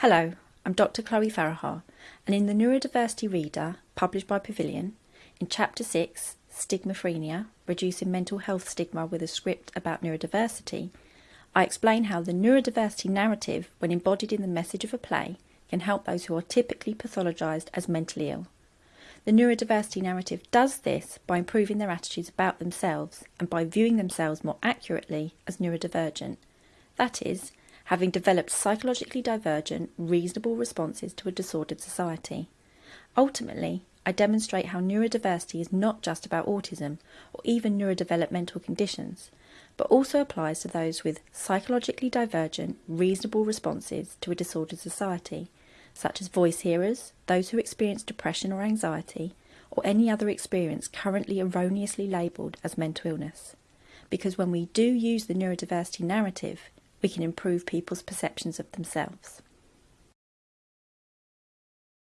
Hello, I'm Dr. Chloe Farahar, and in the Neurodiversity Reader, published by Pavilion, in Chapter 6, Stigmaphrenia Reducing Mental Health Stigma with a Script about Neurodiversity, I explain how the neurodiversity narrative, when embodied in the message of a play, can help those who are typically pathologised as mentally ill. The neurodiversity narrative does this by improving their attitudes about themselves and by viewing themselves more accurately as neurodivergent. That is, having developed psychologically divergent, reasonable responses to a disordered society. Ultimately, I demonstrate how neurodiversity is not just about autism or even neurodevelopmental conditions, but also applies to those with psychologically divergent, reasonable responses to a disordered society, such as voice hearers, those who experience depression or anxiety, or any other experience currently erroneously labelled as mental illness. Because when we do use the neurodiversity narrative, we can improve people's perceptions of themselves.